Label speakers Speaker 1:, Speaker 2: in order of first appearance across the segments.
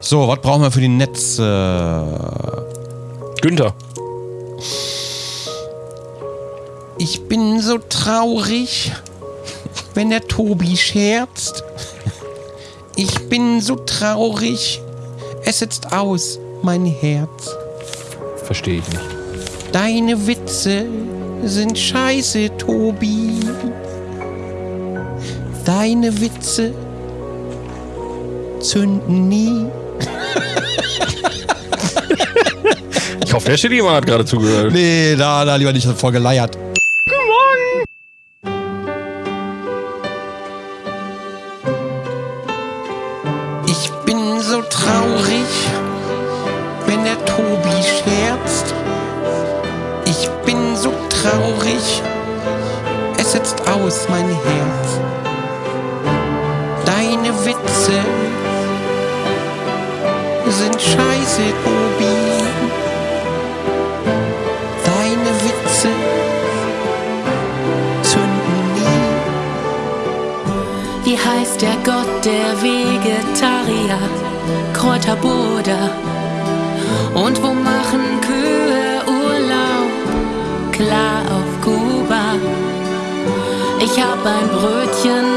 Speaker 1: So, was brauchen wir für die Netze?
Speaker 2: Günther.
Speaker 1: Ich bin so traurig, wenn der Tobi scherzt. Ich bin so traurig, es sitzt aus mein Herz.
Speaker 2: Verstehe ich nicht.
Speaker 1: Deine Witze sind scheiße, Tobi. Deine Witze zünden nie.
Speaker 2: Ich hoffe, der Schillimann hat gerade zugehört.
Speaker 1: Nee, da, da lieber nicht voll geleiert. Ich bin so traurig, wenn der Tobi scherzt. Ich bin so traurig, es setzt aus mein Herz. Deine Witze sind scheiße, Tobi. Deine Witze zünden nie.
Speaker 3: Wie heißt der Gott der Vegetarier? Kräuterbuddha. Und wo machen Kühe Urlaub? Klar auf Kuba. Ich hab ein Brötchen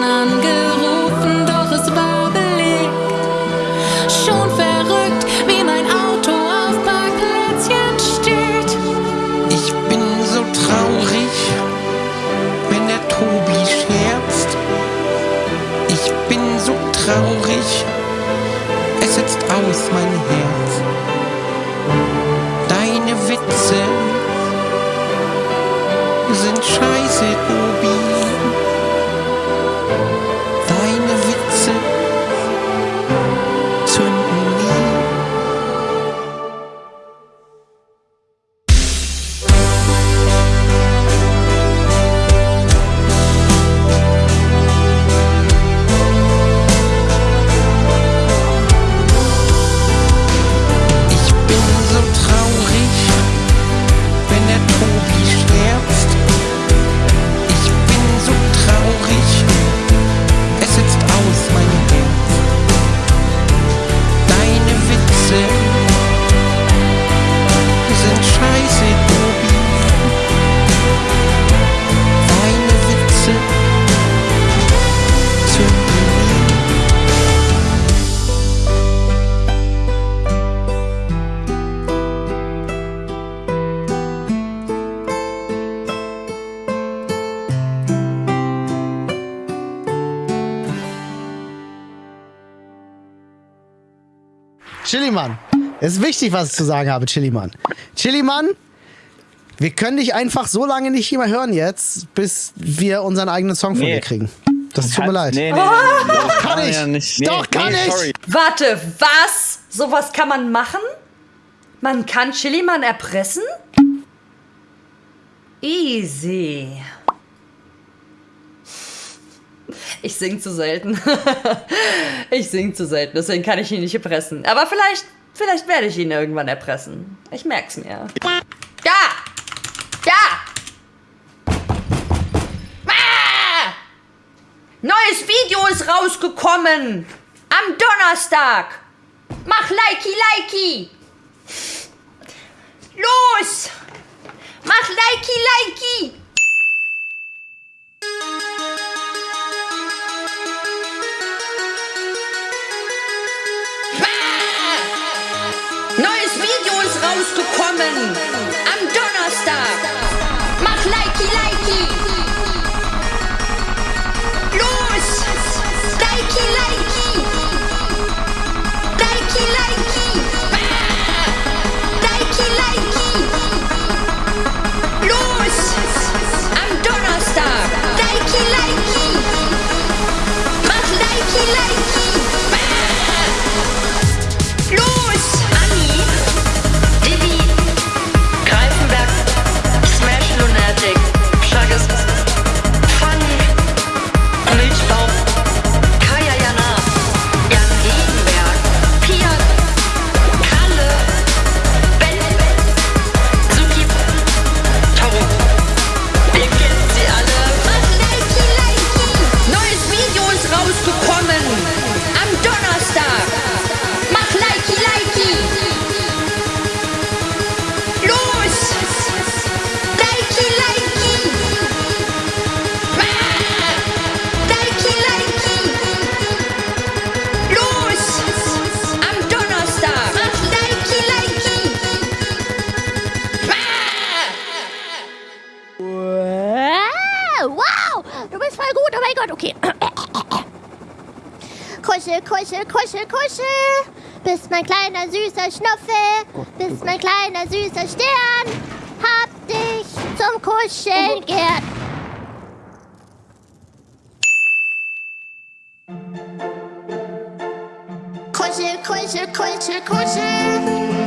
Speaker 1: so
Speaker 4: Chilimann, es ist wichtig, was ich zu sagen habe, Chilimann. Chilimann, wir können dich einfach so lange nicht mehr hören jetzt, bis wir unseren eigenen Song von
Speaker 5: Nee.
Speaker 4: dir kriegen. Das tut mir leid.
Speaker 5: Nee, nee, nee. Das
Speaker 4: Kann ich.
Speaker 5: Ja nicht.
Speaker 4: Doch, kann
Speaker 5: nee,
Speaker 4: ich.
Speaker 5: Sorry.
Speaker 6: Warte, was? Sowas kann man machen? Man kann Chiliman erpressen? Easy. Ich sing zu selten. ich sing zu selten, deswegen kann ich ihn nicht erpressen. Aber vielleicht, vielleicht werde ich ihn irgendwann erpressen. Ich merk's mir. Ja! Ja! Ah! Neues Video ist rausgekommen! Am Donnerstag! Mach Likey Likey! Los! Mach Likey Likey!
Speaker 5: Kuschel, kuschel, kuschel. Bist mein kleiner süßer Schnuffel, bist mein kleiner süßer Stern. Hab dich zum Kuscheln gern. Kuschel, kuschel, kuschel, kuschel.